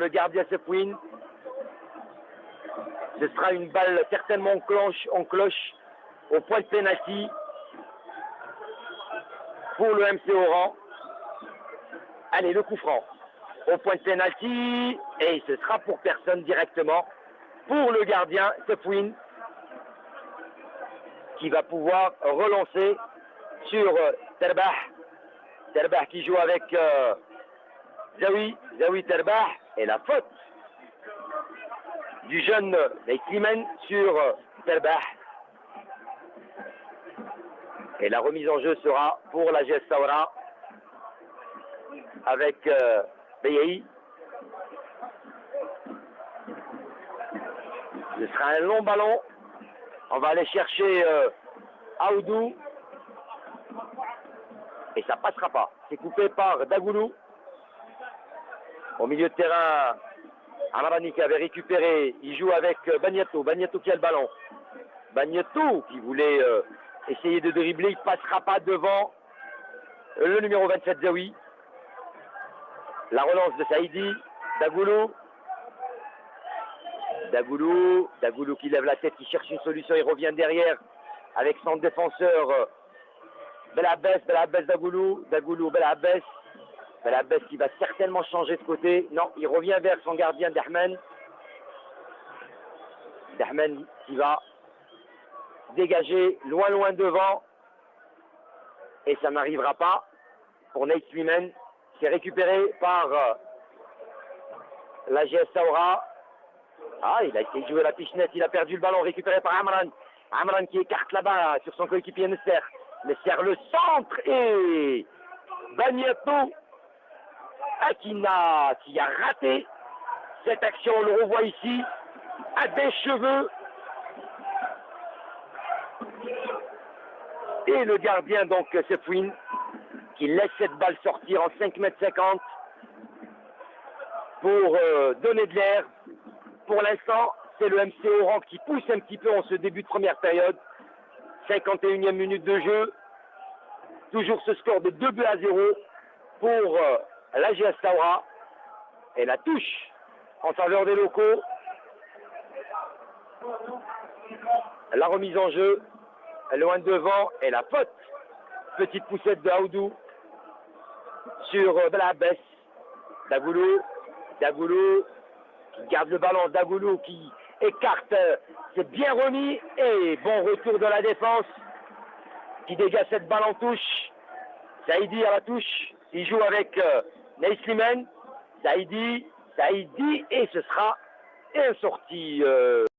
Le gardien Sepouine. Ce sera une balle certainement en cloche, au point de pénalty pour le MC Oran. Allez, le coup franc au point de pénalty et ce sera pour personne directement pour le gardien Sepouine qui va pouvoir relancer sur euh, Terbah. Terbah qui joue avec euh, Zawi, Zawi Terbah et la faute du jeune Slimane sur euh, Terbah. Et la remise en jeu sera pour la GS avec euh, Ce sera un long ballon. On va aller chercher euh, Aoudou. Et ça passera pas. C'est coupé par Dagoulou. Au milieu de terrain, Amarani qui avait récupéré. Il joue avec euh, Bagnato. Bagnato qui a le ballon. Bagnato qui voulait euh, essayer de dribbler. Il passera pas devant le numéro 27 Zawi. La relance de Saïdi. Dagoulou. Dagoulou. Dagoulou qui lève la tête, qui cherche une solution. Il revient derrière avec son défenseur. Euh, Belabès, Belabès Dagoulou. Dagoulou, Belabès. Belabès qui va certainement changer de côté. Non, il revient vers son gardien Dahmen. Dahmen qui va dégager loin, loin devant. Et ça n'arrivera pas pour Nate Sliman. C'est récupéré par euh, la GS Saura. Ah, il a essayé de jouer la pichenette, il a perdu le ballon récupéré par Amran. Amran qui écarte là-bas sur son coéquipier Nesser. Nesser le centre et Bagnato Qui a raté cette action, on le revoit ici, à des cheveux. Et le gardien donc Sefouine qui laisse cette balle sortir en 5 mètres 50 pour euh, donner de l'air. Pour l'instant, c'est le MC Oran qui pousse un petit peu en ce début de première période. 51e minute de jeu. Toujours ce score de 2 buts à 0 pour euh, la GS Saura. Et la touche en faveur des locaux. La remise en jeu. Loin devant. Et la faute. Petite poussette de Aoudou sur euh, Belabès. Dagoulou. Dagoulou qui garde le ballon. Dagoulou qui écarte. euh, C'est bien remis. Et bon retour de la défense qui dégage cette balle en touche. Saïdi à la touche. Il joue avec Neil Slimane. Saïdi, Saïdi, et ce sera un sorti. euh,